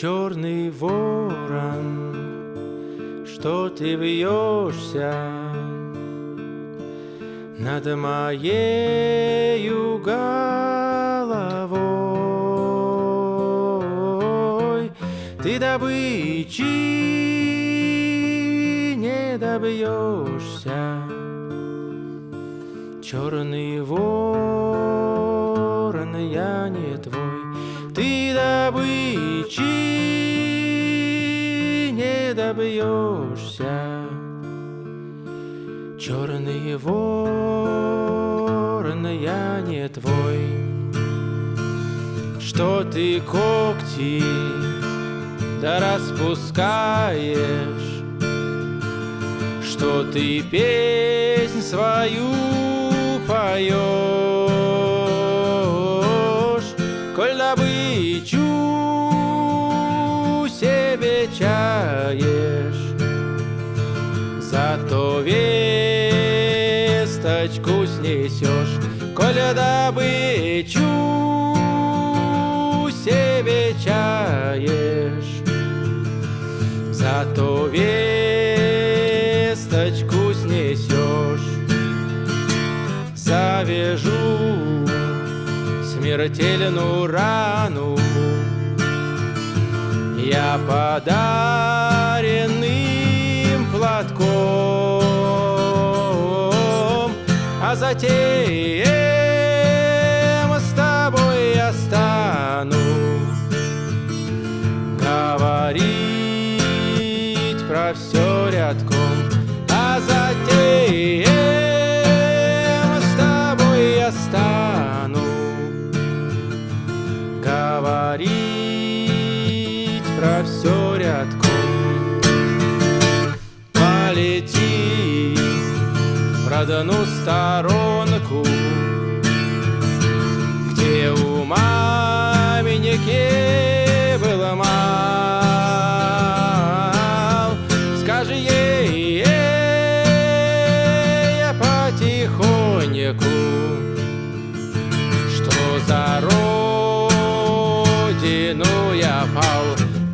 черный ворон, что ты вьешься над моею головой. Ты добычи не добьешься, черный ворон, я не твой. Ты добычи не добьешься, черный ворон, я не твой. Что ты когти да распускаешь, что ты песнь свою поешь, весточку снесешь, коль добычу себе чаешь, зато весточку снесешь завяжу смертельную рану. Я подаренным платком Затем с тобой я стану Говорить про все рядком А затем в родную сторонку. Где у маменьки было мал Скажи ей, я потихоньку Что за родину я пал?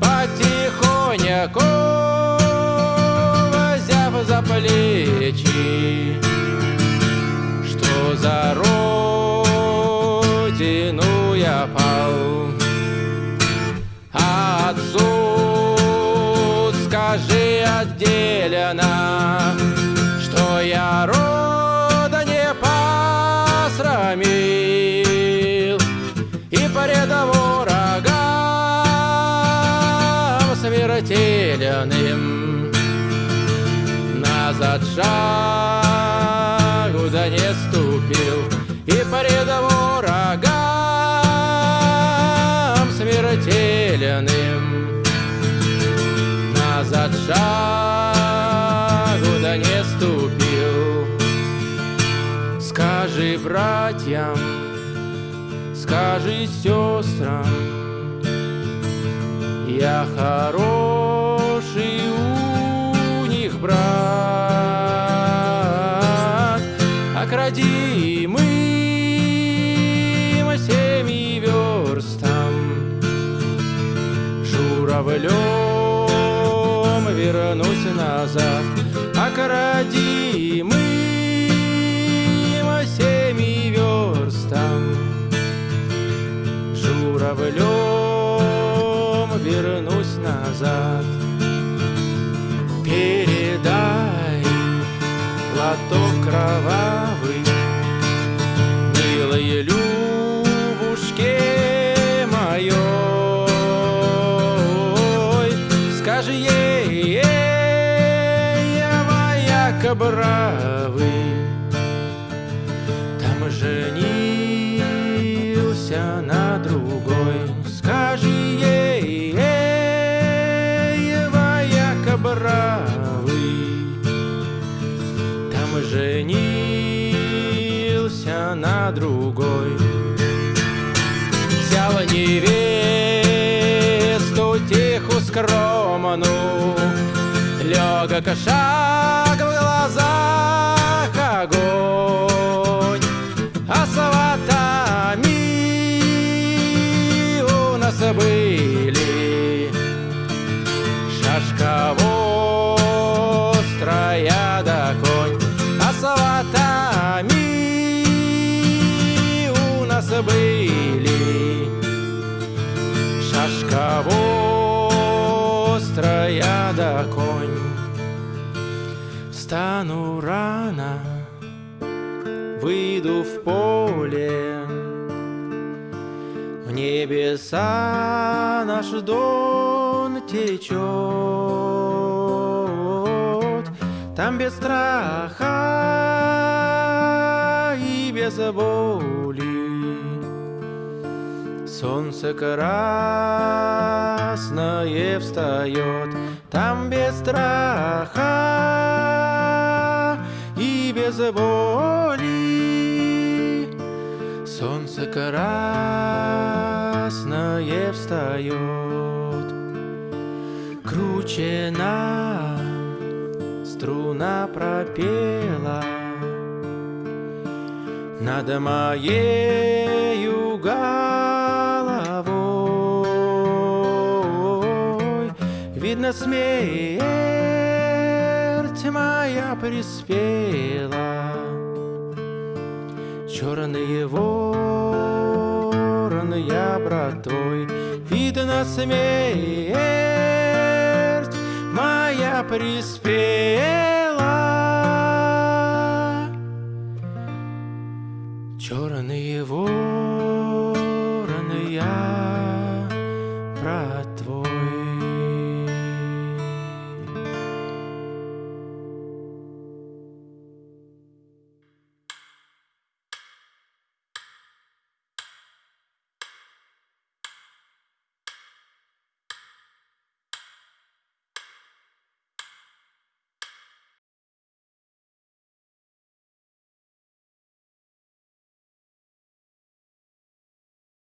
Потихоньку скажи отделенно Что я рода не посрамил И пред врагам смертельным Назад шагу да не ступил И пред врагам смертельным Назад шагу братьям, скажи сестрам Я хороший у них брат. Окрадимым семи верстам. Журавлем вернусь назад. Окрадимым семи Журавлем вернусь назад. Передай платок кровавый Милой Любушке моей. Скажи ей, эй, я моя бравый Там женился на другой. Скажи ей, эй, моя бравый Там женился на другой Взял невесту тиху скромную Легок шаг забыли. Шашково вострая да конь. Встану рано, выйду в поле. В небеса наш дон течет. Там без страха и без боли. Солнце красное встает, там без страха и без боли. Солнце красное встает, кручена струна пропела над моей головой. Видно, смерть моя приспела. Черные вороны я брат твой, Видно, смерть моя приспела. Черные вороны